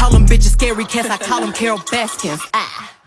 call them bitches scary cats, I call them Carol Baskins. Ah.